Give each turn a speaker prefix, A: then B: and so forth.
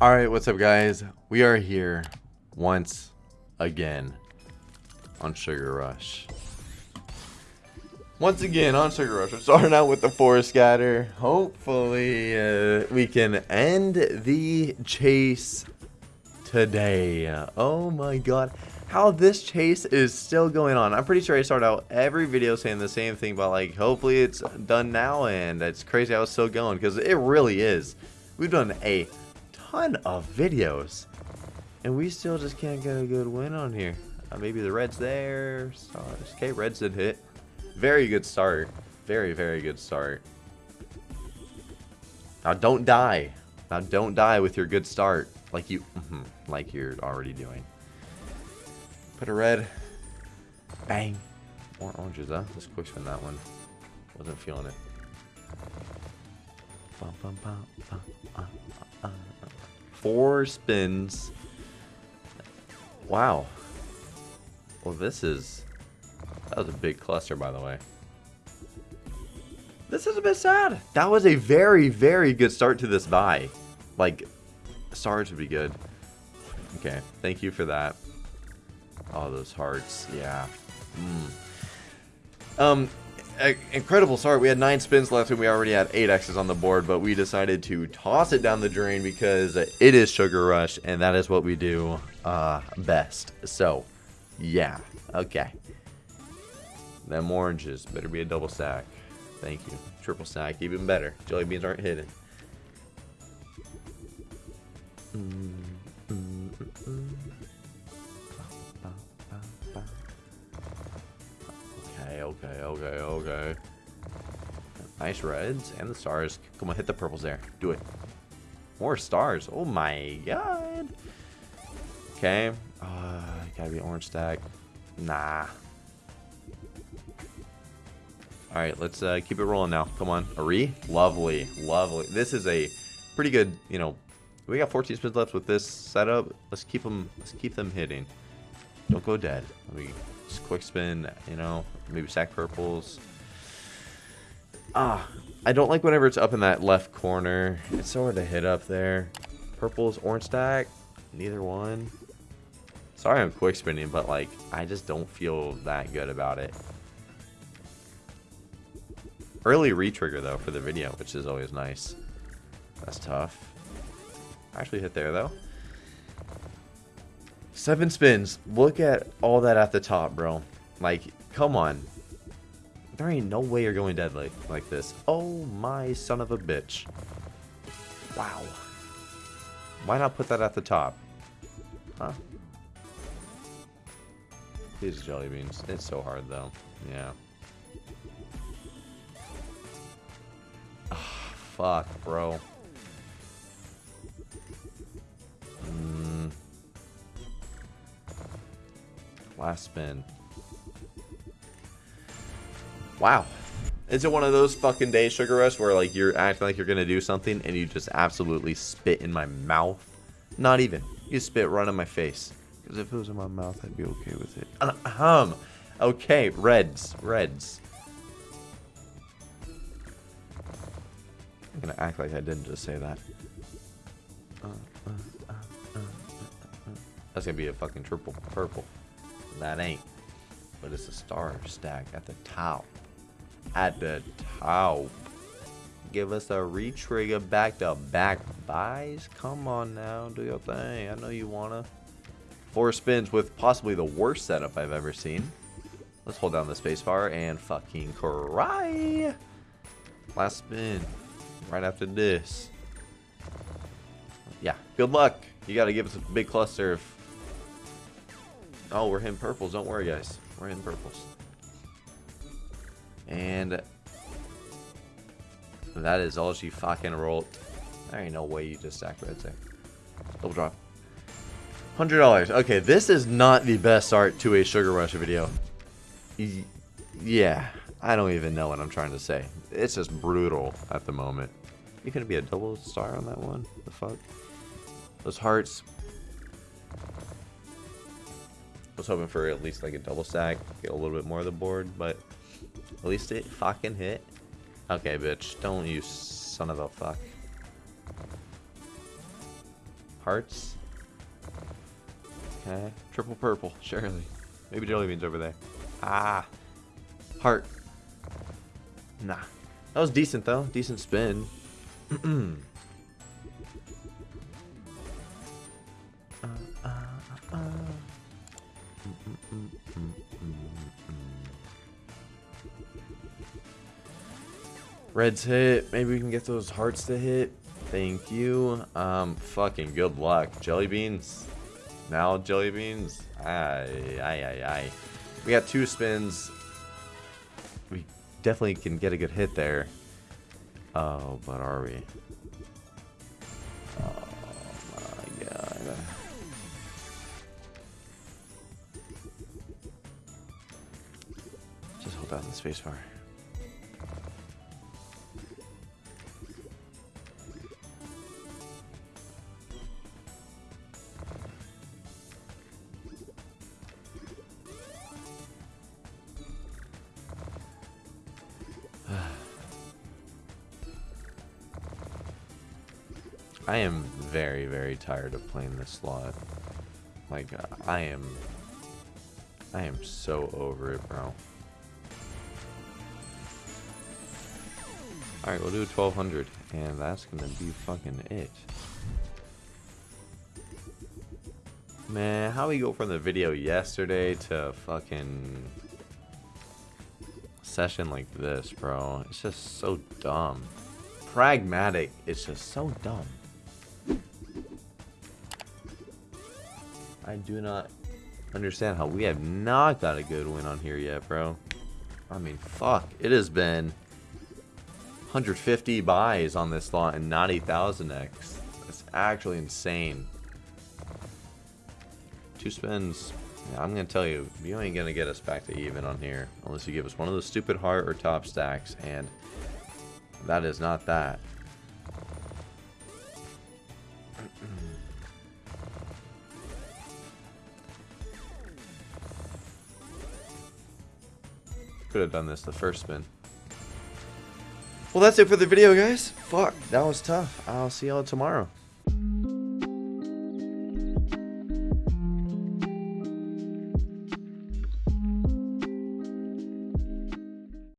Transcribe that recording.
A: Alright, what's up guys? We are here once again on Sugar Rush. Once again on Sugar Rush. We're starting out with the Forest Scatter. Hopefully uh, we can end the chase today. Oh my god. How this chase is still going on. I'm pretty sure I start out every video saying the same thing, but like hopefully it's done now and it's crazy how it's still going because it really is. We've done a ton of videos and we still just can't get a good win on here. Uh, maybe the red's there. Stars. Okay, reds did hit. Very good start. Very, very good start. Now don't die. Now don't die with your good start. Like you, mm -hmm, like you're already doing. Put a red. Bang. More oranges, huh? Let's quick spin that one. Wasn't feeling it. Four spins. Wow. Well, this is... That was a big cluster, by the way. This is a bit sad. That was a very, very good start to this buy. Like, stars would be good. Okay, thank you for that. All those hearts, yeah. Mm. Um, incredible start. We had nine spins left and we already had eight X's on the board, but we decided to toss it down the drain because it is Sugar Rush and that is what we do uh, best. So, yeah, okay. Them oranges better be a double stack. Thank you. Triple stack, even better. Jelly beans aren't hidden. Mm, mm, Okay, okay, okay. Nice reds and the stars. Come on, hit the purples there. Do it. More stars. Oh my god. Okay. Uh, gotta be orange stack. Nah. Alright, let's uh, keep it rolling now. Come on. Ari. Lovely. Lovely. This is a pretty good, you know, we got 14 spins left with this setup. Let's keep them, let's keep them hitting. Don't go dead. Let me just quick spin, you know, maybe sack purples. Ah, I don't like whenever it's up in that left corner. It's so hard to hit up there. Purples, orange stack, neither one. Sorry I'm quick spinning, but like, I just don't feel that good about it. Early retrigger though for the video, which is always nice. That's tough. Actually hit there though. Seven spins. Look at all that at the top, bro. Like, come on. There ain't no way you're going dead like, this. Oh my son of a bitch. Wow. Why not put that at the top? Huh? These jelly beans. It's so hard though. Yeah. Oh, fuck, bro. Last spin. Wow. Is it one of those fucking days, Sugar Rush, where like you're acting like you're gonna do something and you just absolutely spit in my mouth? Not even. You spit right in my face. Because if it was in my mouth, I'd be okay with it. Ahem. Okay, reds. Reds. I'm gonna act like I didn't just say that. Uh, uh, uh, That's gonna be a fucking triple purple. That ain't. But it's a star stack at the top. At the top. Give us a retrigger back to back buys. Come on now, do your thing. I know you wanna. Four spins with possibly the worst setup I've ever seen. Let's hold down the spacebar and fucking cry. Last spin. Right after this. Yeah, good luck. You gotta give us a big cluster of Oh, we're hitting purples. Don't worry, guys. We're hitting purples. And that is all she fucking rolled. There ain't no way you just stack reds there. Double drop. $100. Okay, this is not the best start to a Sugar Rush video. Yeah, I don't even know what I'm trying to say. It's just brutal at the moment. You gonna be a double star on that one? The fuck? Those hearts, was hoping for at least like a double stack, get a little bit more of the board, but at least it fucking hit. Okay, bitch, don't you son of a fuck. hearts. Okay. Triple purple, surely. Maybe jelly beans over there. Ah. Heart. Nah. That was decent though. Decent spin. Reds hit. Maybe we can get those hearts to hit. Thank you. Um, fucking good luck. Jelly beans. Now jelly beans. Aye, aye, aye, aye. We got two spins. We definitely can get a good hit there. Oh, but are we? Hold the spacebar. I am very, very tired of playing this slot. Like, I am... I am so over it, bro. Alright, we'll do 1200, and that's gonna be fucking it. Man, how we go from the video yesterday to fucking session like this, bro? It's just so dumb. Pragmatic, it's just so dumb. I do not understand how we have not got a good win on here yet, bro. I mean, fuck. It has been 150 buys on this lot and not 8,000x. That's actually insane. Two spins. Yeah, I'm going to tell you, you ain't going to get us back to even on here. Unless you give us one of those stupid heart or top stacks. And that is not that. Could have done this the first spin. Well, that's it for the video, guys. Fuck, that was tough. I'll see y'all tomorrow.